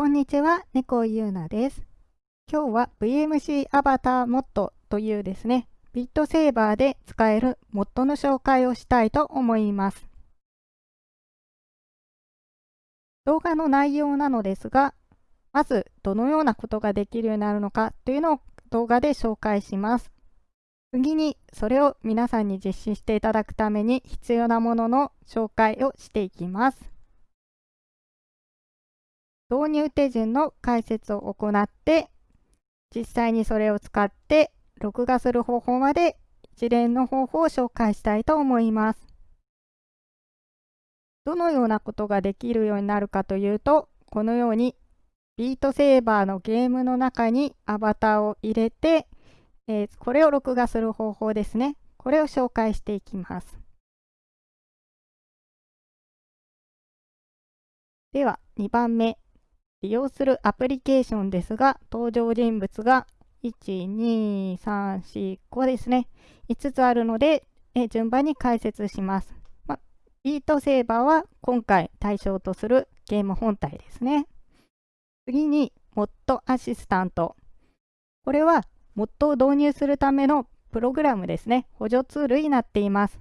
こんにちは、猫ゆうなです。今日は VMC アバターモッドというですね、ビットセーバーで使えるモッドの紹介をしたいと思います。動画の内容なのですが、まずどのようなことができるようになるのかというのを動画で紹介します。次にそれを皆さんに実施していただくために必要なものの紹介をしていきます。導入手順の解説を行って、実際にそれを使って録画する方法まで一連の方法を紹介したいと思います。どのようなことができるようになるかというと、このようにビートセーバーのゲームの中にアバターを入れて、えー、これを録画する方法ですね。これを紹介していきます。では、2番目。利用するアプリケーションですが、登場人物が1、2、3、4、5ですね。5つあるので、え順番に解説します。ま、ビートセーバーは今回対象とするゲーム本体ですね。次に、モッドアシスタント。これは、モッドを導入するためのプログラムですね。補助ツールになっています。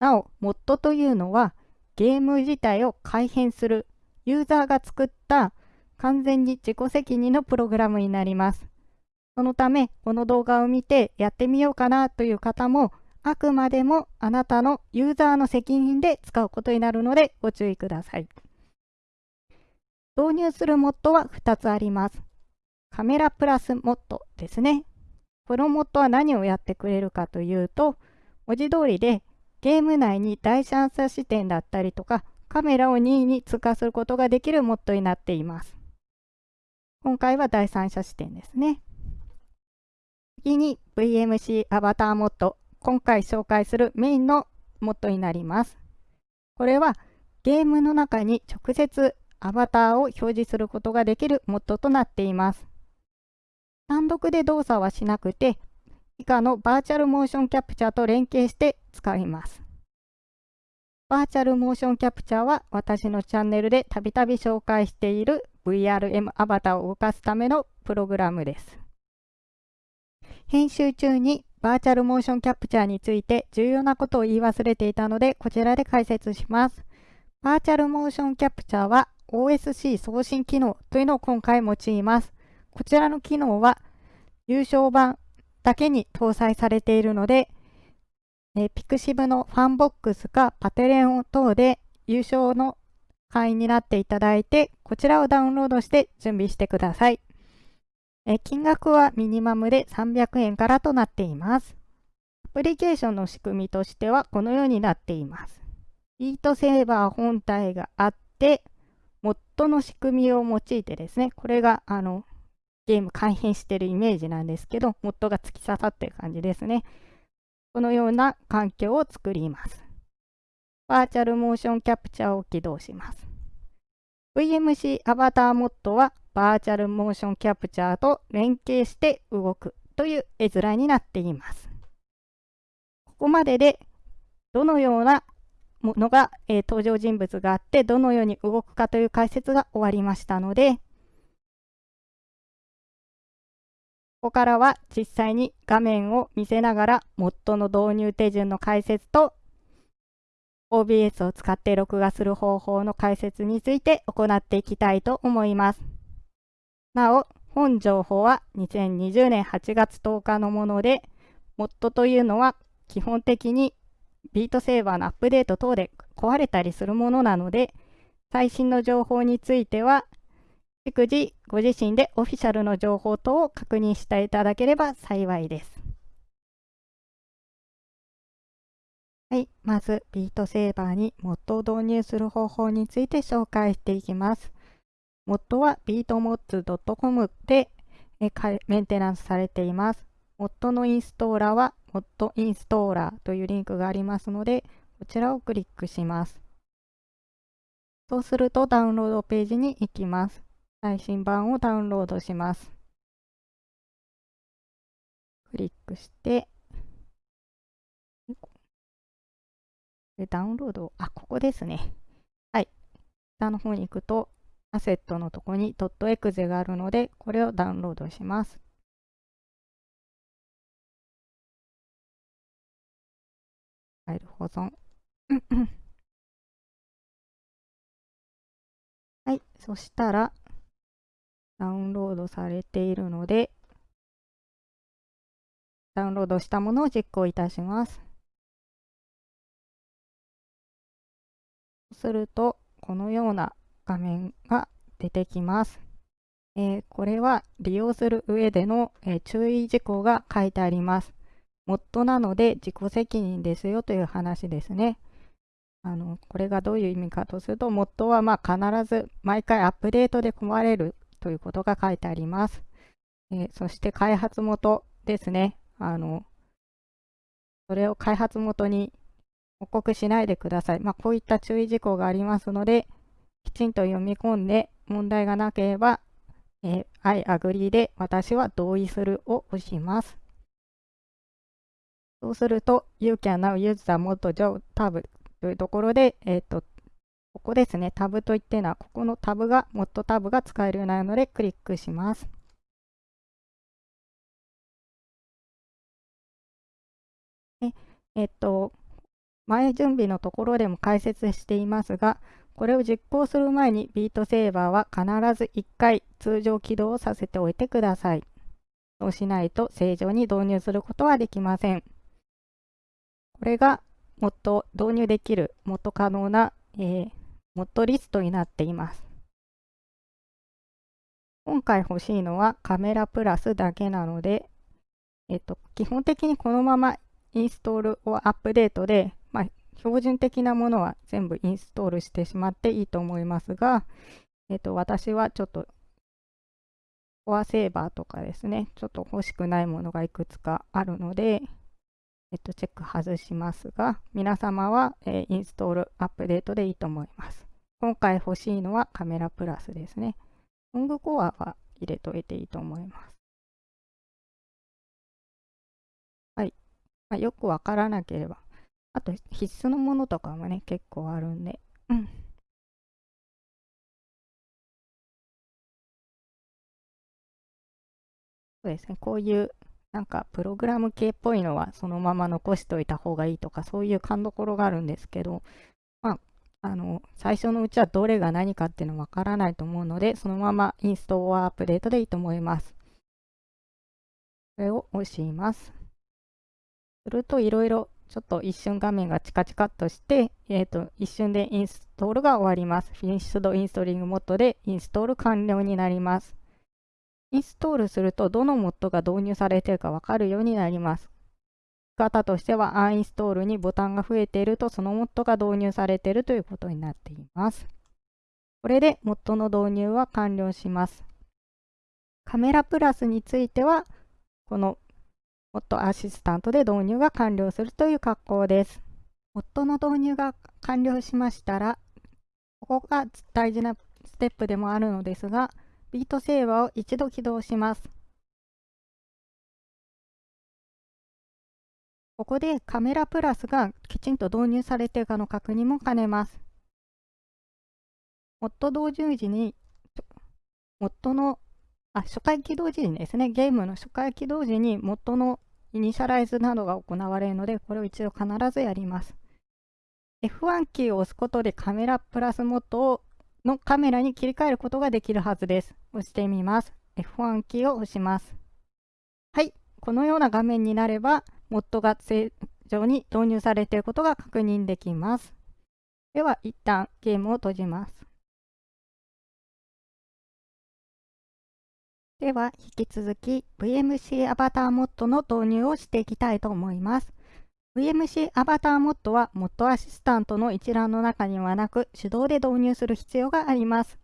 なお、モッドというのは、ゲーム自体を改変する、ユーザーが作った完全に自己責任のプログラムになります。そのため、この動画を見てやってみようかなという方も、あくまでもあなたのユーザーの責任で使うことになるのでご注意ください。導入するモッドは2つあります。カメラプラスモッドですね。このモッドは何をやってくれるかというと、文字通りでゲーム内に第三者視点だったりとか、カメラを任意に通過することができるモッドになっています。今回は第三者視点ですね。次に VMC アバターモッド。今回紹介するメインのモッドになります。これはゲームの中に直接アバターを表示することができるモッドとなっています。単独で動作はしなくて、以下のバーチャルモーションキャプチャーと連携して使います。バーチャルモーションキャプチャーは私のチャンネルでたびたび紹介している VRM アバターを動かすためのプログラムです。編集中にバーチャルモーションキャプチャーについて重要なことを言い忘れていたので、こちらで解説します。バーチャルモーションキャプチャーは OSC 送信機能というのを今回用います。こちらの機能は有償版だけに搭載されているので、え pixiv の FANBOX か Patreon 等で有償の会員になっていただいて、こちらをダウンロードして準備してください。え金額はミニマムで300円からとなっています。アプリケーションの仕組みとしてはこのようになっています。 Beat Saber 本体があって、モッドの仕組みを用いてですね、これがあのゲーム改変しているイメージなんですけど、モッドが突き刺さっている感じですね。このような環境を作ります。バーチャルモーションキャプチャーを起動します。VMC アバターモッドはバーチャルモーションキャプチャーと連携して動くという絵面になっています。ここまででどのようなものが、えー、登場人物があってどのように動くかという解説が終わりましたので、ここからは実際に画面を見せながらモッドの導入手順の解説と OBS を使って録画する方法の解説について行っていきたいと思います。なお、本情報は2020年8月10日のもので、モッドというのは基本的にビートセーバーのアップデート等で壊れたりするものなので、最新の情報については、逐次ご自身でオフィシャルの情報等を確認していただければ幸いです。はい、まずビートセーバーにモッドを導入する方法について紹介していきます。モッドは beatmods.com でメンテナンスされています。モッドのインストーラーはモッドインストーラーというリンクがありますので、こちらをクリックします。そうするとダウンロードページに行きます。最新版をダウンロードします。クリックして、で、ダウンロード、あ、ここですね。はい。下の方に行くと、アセットのとこに .exe があるので、これをダウンロードします。ファイル保存。はい、そしたら、ダウンロードされているので、ダウンロードしたものを実行いたします。すると、このような画面が出てきます。えー、これは利用する上での、えー、注意事項が書いてあります。モッドなので自己責任ですよという話ですね。あのこれがどういう意味かとすると、モッドはまあ必ず毎回アップデートで壊れるということが書いてあります。えー、そして開発元ですね。あのそれを開発元に報告しないでください。まあ、こういった注意事項がありますので、きちんと読み込んで問題がなければ、えー、I agree で私は同意するを押します。そうすると、You can now use the mod job tab というところで、えっ、ー、と、ここですね、タブといってのは、ここのタブが、モッドタブが使えるようになるので、クリックします。ええっと、前準備のところでも解説していますが、これを実行する前にビートセーバーは必ず1回通常起動をさせておいてください。そうしないと正常に導入することはできません。これがもっと導入できる、もっと可能な、えー、モッドリストになっています。今回欲しいのはカメラプラスだけなので、えっと、基本的にこのままインストールをアップデートで、標準的なものは全部インストールしてしまっていいと思いますが、えっと、私はちょっと、コアセーバーとかですね、ちょっと欲しくないものがいくつかあるので、えっと、チェック外しますが、皆様は、えー、インストール、アップデートでいいと思います。今回欲しいのはカメラプラスですね。ロングコアは入れといていいと思います。はい。まあ、よくわからなければ、あと必須のものとかもね、結構あるんで。うん。そうですね、こういうなんかプログラム系っぽいのはそのまま残しておいた方がいいとかそういう勘どころがあるんですけど、まあ、あの最初のうちはどれが何かっていうのわからないと思うのでそのままインストアアップデートでいいと思います。これを押します。するといろいろちょっと一瞬画面がチカチカっとして、えーと、一瞬でインストールが終わります。フィニッシュドインストリングモッドでインストール完了になります。インストールするとどのモッドが導入されているかわかるようになります。方としては、アンインストールにボタンが増えていると、そのモッドが導入されているということになっています。これでモッドの導入は完了します。カメラプラスについては、このモッドアシスタントで導入が完了するという格好です。モッドの導入が完了しましたら、ここが大事なステップでもあるのですが、ビートセーバーを一度起動します。ここでカメラプラスがきちんと導入されているかの確認も兼ねます。モッド導入時に、モッドのあ初回起動時にですね、ゲームの初回起動時に元のイニシャライズなどが行われるので、これを一度必ずやります。F1 キーを押すことでカメラプラスモッドのカメラに切り替えることができるはずです。押してみます。F1 キーを押します。はい、このような画面になれば、モッドが正常に導入されていることが確認できます。では、一旦ゲームを閉じます。では、引き続き VMC アバターモッドの導入をしていきたいと思います。VMC アバターモッドは、モッドアシスタントの一覧の中にはなく、手動で導入する必要があります。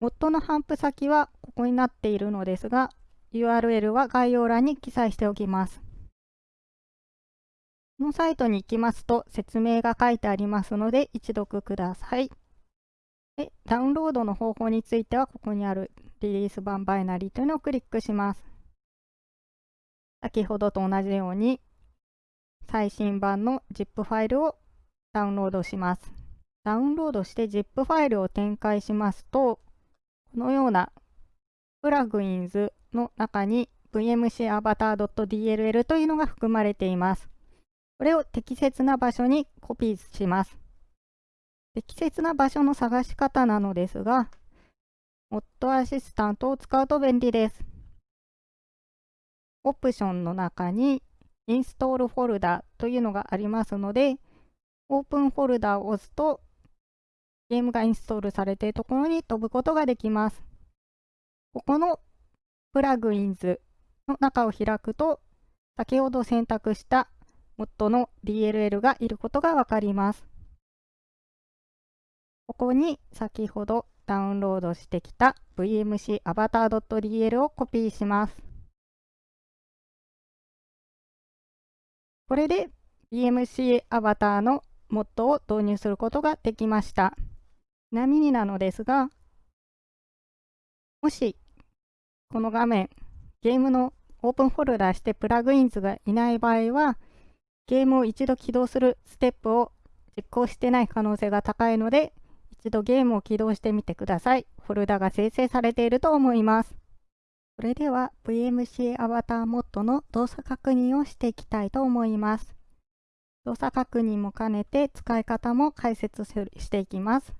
モッドの頒布先はここになっているのですが、URL は概要欄に記載しておきます。このサイトに行きますと説明が書いてありますので一読ください。で、ダウンロードの方法については、ここにあるリリース版バイナリーというのをクリックします。先ほどと同じように、最新版の ZIP ファイルをダウンロードします。ダウンロードして ZIP ファイルを展開しますと、このようなプラグインズの中に vmcavatar.dll というのが含まれています。これを適切な場所にコピーします。適切な場所の探し方なのですが、モッドアシスタントを使うと便利です。オプションの中にインストールフォルダというのがありますので、オープンフォルダを押すとゲームがインストールされているところに飛ぶことができます。ここのプラグインズの中を開くと、先ほど選択したモッドの DLL がいることがわかります。ここに先ほどダウンロードしてきた VMC avatar.dl をコピーします。これで VMC アバターのモッドを導入することができました。ちなみになのですが、もしこの画面、ゲームのオープンフォルダーしてプラグインズがいない場合は、ゲームを一度起動するステップを実行してない可能性が高いので、一度ゲームを起動してみてください。フォルダが生成されていると思います。それでは VMC アバターモッドの動作確認をしていきたいと思います。動作確認も兼ねて使い方も解説していきます。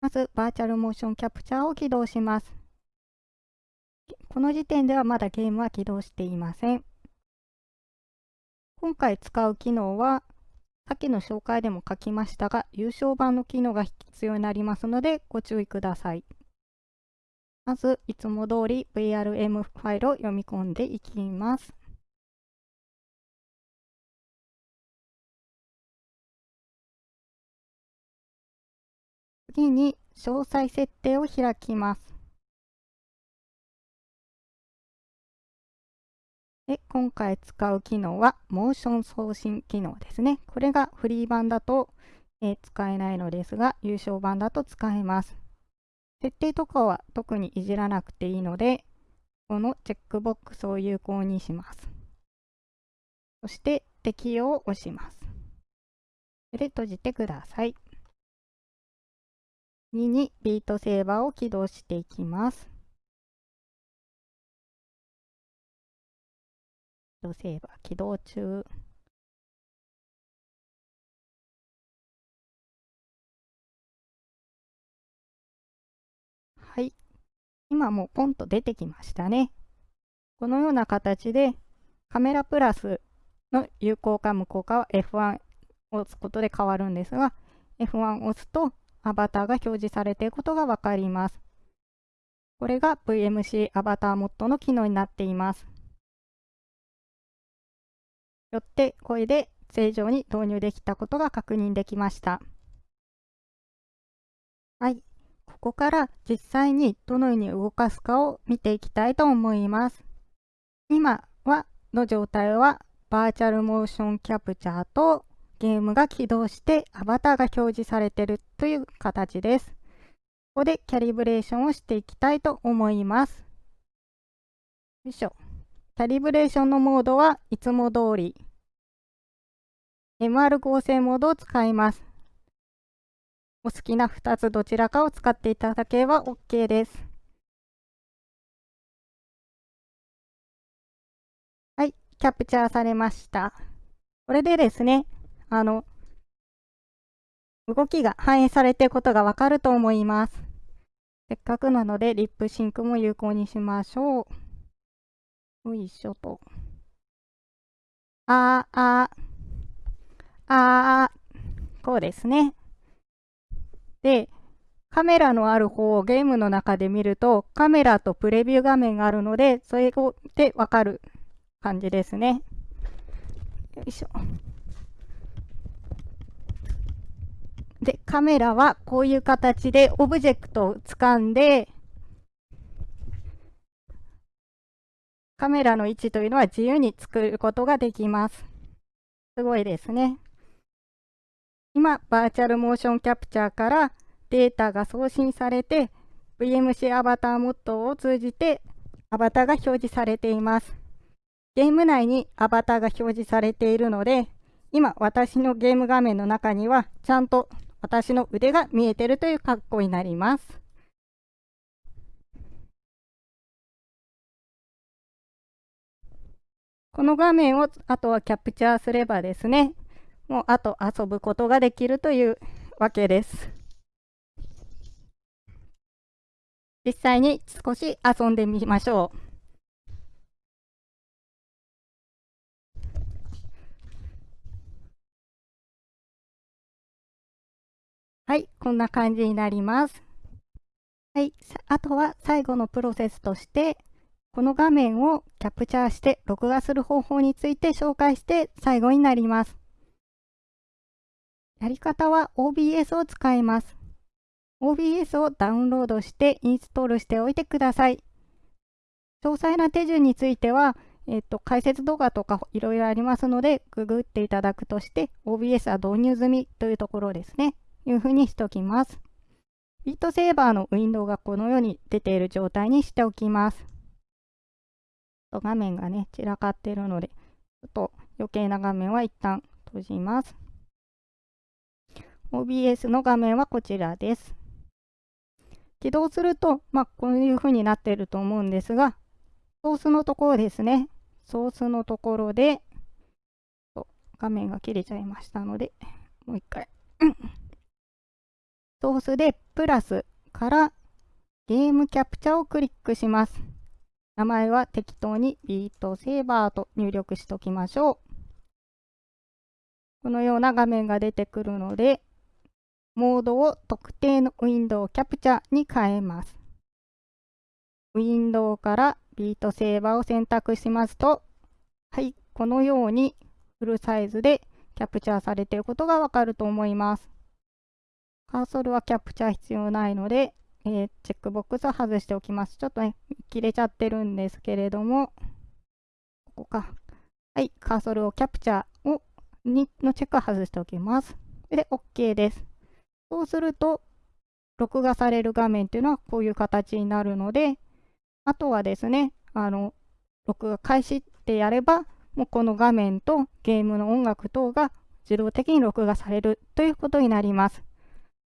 まず、バーチャルモーションキャプチャーを起動します。この時点ではまだゲームは起動していません。今回使う機能はさっきの紹介でも書きましたが、優勝版の機能が必要になりますのでご注意ください。まず、いつも通り VRM ファイルを読み込んでいきます。次に、詳細設定を開きます。で、今回使う機能は、モーション送信機能ですね。これがフリー版だと、えー、使えないのですが、優勝版だと使えます。設定とかは特にいじらなくていいので、このチェックボックスを有効にします。そして、適用を押します。で、閉じてください。2にビートセーバーを起動していきます。ドセーバー起動中。はい。今もうポンと出てきましたね。このような形でカメラプラスの有効か無効かは F1 を押すことで変わるんですが、F1 を押すとアバターが表示されていることがわかります。これが VMC アバターモッドの機能になっています。よってこれで正常に導入できたことが確認できました。はい。ここから実際にどのように動かすかを見ていきたいと思います。今はの状態はバーチャルモーションキャプチャーとゲームが起動してアバターが表示されているという形です。ここでキャリブレーションをしていきたいと思います。よいしょ。キャリブレーションのモードはいつも通り MR 合成モードを使います。お好きな2つどちらかを使っていただければ OK です。はい、キャプチャーされました。これでですね、あの、動きが反映されていることがわかると思います。せっかくなので、リップシンクも有効にしましょう。よいしょと。あーあー。あー、こうですね。で、カメラのある方をゲームの中で見ると、カメラとプレビュー画面があるので、それでわかる感じですね。よいしょ。で、カメラはこういう形でオブジェクトを掴んで、カメラの位置というのは自由に作ることができます。すごいですね。今、バーチャルモーションキャプチャーからデータが送信されて、VMC アバターモッドを通じてアバターが表示されています。ゲーム内にアバターが表示されているので、今私のゲーム画面の中にはちゃんと私の腕が見えてるという格好になります。この画面をあとはキャプチャーすればですね、もうあと遊ぶことができるというわけです。実際に少し遊んでみましょう。はい、こんな感じになります。はい、あとは最後のプロセスとして、この画面をキャプチャーして録画する方法について紹介して最後になります。やり方は OBS を使います。OBS をダウンロードしてインストールしておいてください。詳細な手順については、えっと、解説動画とかいろいろありますので、ググっていただくとして、OBS は導入済みというところですね。いうふうにしておきます。ビートセーバーのウィンドウがこのように出ている状態にしておきます。と画面がね、散らかってるので、ちょっと余計な画面は一旦閉じます。OBS の画面はこちらです。起動すると、まあ、こういう風になってると思うんですが、ソースのところですね。ソースのところで、画面が切れちゃいましたので、もう一回。ソースでプラスからゲームキャプチャをクリックします。名前は適当にビートセーバーと入力しておきましょう。このような画面が出てくるので、モードを特定のウィンドウキャプチャに変えます。ウィンドウからビートセーバーを選択しますと、はい、このようにフルサイズでキャプチャーされていることがわかると思います。カーソルはキャプチャー必要ないので、えー、チェックボックスを外しておきます。ちょっとね、切れちゃってるんですけれども、ここか。はい、カーソルをキャプチャーをにのチェックを外しておきます。で、OK です。そうすると、録画される画面っていうのはこういう形になるので、あとはですね、あの、録画開始ってやれば、もうこの画面とゲームの音楽等が自動的に録画されるということになります。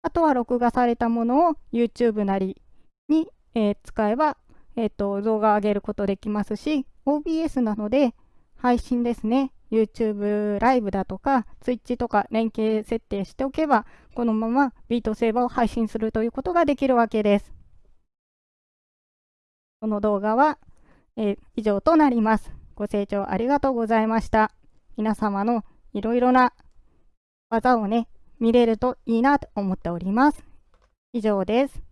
あとは録画されたものを YouTube なりに、えー、使えば、えーと、動画を上げることできますし、OBS なので配信ですね。YouTube ライブだとか Twitch とか連携設定しておけば、このままビートセーバーを配信するということができるわけです。この動画は、えー、以上となります。ご清聴ありがとうございました。皆様のいろいろな技をね、見れるといいなと思っております。以上です。